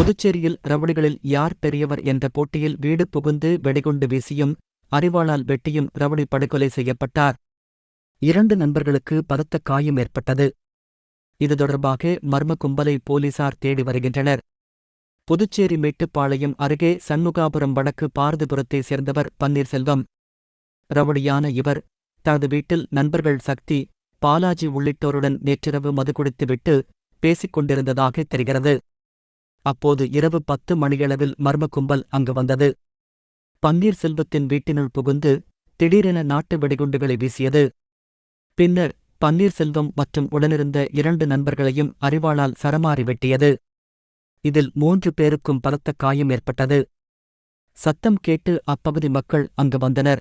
புதுச்சேரியில் ரவுடிகளில் யார் பெரியவர் என்ற போட்டியில் வீடு புகுந்து வெடிகுண்டு வீசியும் அறிவாளால் வெட்டியும் ரவுடி படுகொலை செய்யப்பட்டார். இரண்டு நண்பர்களுக்கு பலத்த காயம் ஏற்பட்டது. இது தொடர்பாக மர்ம கும்பலை போலீசார் தேடி வருகின்றனர். புதுச்சேரி மேட்டுப்பாளையம் அருகே சண்முகாபுரம் வடக்கு பாரதிபுரத்தைச் சேர்ந்தவர் பன்னீர்செல்வம். ரவுடியான இவர் தனது வீட்டில் நண்பர்கள் சக்தி பாலாஜி உள்ளிட்டோருடன் நேற்றிரவு மது குடித்துவிட்டு பேசிக் கொண்டிருந்ததாக தெரிகிறது. அப்போது இரவு பத்து மணியளவில் மர்ம கும்பல் அங்கு வந்தது. பன்னீர்செல்வத்தின் வீட்டினுள் புகுந்து திடீரென நாட்டு வெடிகுண்டுகளை வீசியது. பின்னர் பன்னீர்செல்வம் மற்றும் உடனிருந்த இரண்டு நண்பர்களையும் அறிவாளால் சரமாறி வெட்டியது. இதில் மூன்று பேருக்கும் பலத்த காயம் ஏற்பட்டது. சத்தம் கேட்டு அப்பகுதி மக்கள் அங்கு வந்தனர்.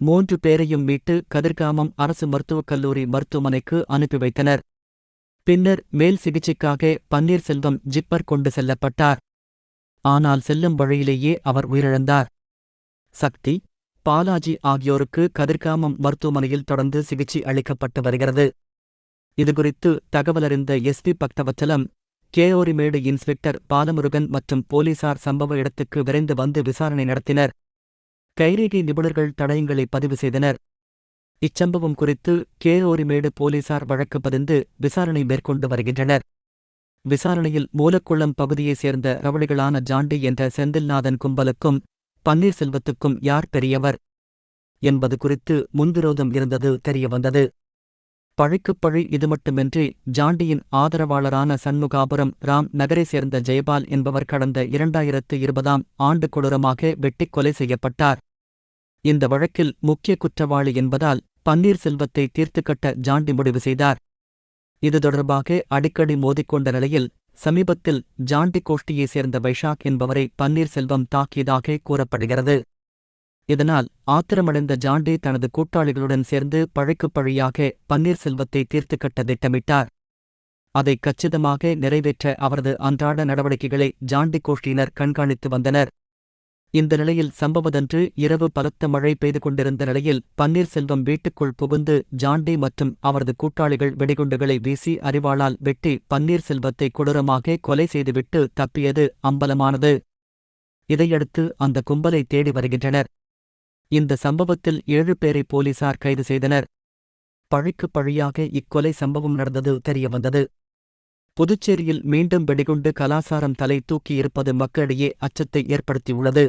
மூன்று பேரையும் மீட்டு கதிர்காமம் அரசு மருத்துவக் கல்லூரி மருத்துவமனைக்கு அனுப்பி வைத்தனர். பின்னர் மேல் சிகிச்சைக்காக பன்னீர்செல்வம் ஜிப்பர் கொண்டு செல்லப்பட்டார். ஆனால் செல்லும் வழியிலேயே அவர் உயிரிழந்தார். சக்தி பாலாஜி ஆகியோருக்கு கதிர்காமம் மருத்துவமனையில் தொடர்ந்து சிகிச்சை அளிக்கப்பட்டு வருகிறது. இதுகுறித்து தகவலறிந்த எஸ்பி பக்தவச்சலம் கேஓரிமேடு இன்ஸ்பெக்டர் பாலமுருகன் மற்றும் போலீசார் சம்பவ இடத்துக்கு விரைந்து வந்து விசாரணை நடத்தினர். கைரேகை நிபுணர்கள் தடயங்களை பதிவு செய்தனர். இச்சம்பவம் குறித்து கேரோரிமேடு போலீசார் வழக்கு பதிந்து விசாரணை மேற்கொண்டு வருகின்றனர். விசாரணையில் மூலக்குளம் பகுதியைச் சேர்ந்த ரவடிகளான ஜாண்டி என்ற செந்தில்நாதன் கும்பலுக்கும் பன்னீர்செல்வத்துக்கும் யார் பெரியவர் என்பது குறித்து முன்விரோதம் இருந்தது தெரியவந்தது. பழிக்குப் பழி இது மட்டுமின்றி ஜாண்டியின் ஆதரவாளரான சண்முகாபுரம் ராம் நகரைச் சேர்ந்த ஜெயபால் என்பவர் கடந்த இரண்டாயிரத்து இருபதாம் ஆண்டு கொடூரமாக வெட்டிக் கொலை செய்யப்பட்டார். இந்த வழக்கில் முக்கிய குற்றவாளி என்பதால் பன்னீர்செல்வத்தை தீர்த்துக்கட்ட ஜாண்டி முடிவு செய்தார். இது தொடர்பாக அடிக்கடி மோதிக்கொண்ட நிலையில் சமீபத்தில் ஜாண்டி கோஷ்டியைச் சேர்ந்த வைஷாக் என்பவரை பன்னீர்செல்வம் தாக்கியதாக கூறப்படுகிறது. இதனால் ஆத்திரமடைந்த ஜாண்டி தனது கூட்டாளிகளுடன் சேர்ந்து பழைக்குப் பழியாக பன்னீர்செல்வத்தை தீர்த்துக்கட்ட திட்டமிட்டார். அதை கச்சிதமாக நிறைவேற்ற அவரது அன்றாட நடவடிக்கைகளை ஜாண்டி கோஷ்டியினர் கண்காணித்து வந்தனர். இந்த நிலையில் சம்பவதன்று இரவு பலத்த மழை பெய்து கொண்டிருந்த நிலையில் பன்னீர்செல்வம் வீட்டுக்குள் புகுந்து ஜாண்டி மற்றும் அவரது கூட்டாளிகள் வெடிகுண்டுகளை வீசி அறிவாளால் வெட்டி பன்னீர்செல்வத்தை கொடூரமாக கொலை செய்துவிட்டு தப்பியது அம்பலமானது. இதையடுத்து அந்த கும்பலை தேடி வருகின்றனர். இந்த சம்பவத்தில் ஏழு பேரை போலீசார் கைது செய்தனர். பழிக்கு பழியாக இக்கொலை சம்பவம் நடந்தது தெரியவந்தது. புதுச்சேரியில் மீண்டும் வெடிகுண்டு கலாசாரம் தலை தூக்கியிருப்பது மக்களிடையே அச்சத்தை ஏற்படுத்தியுள்ளது.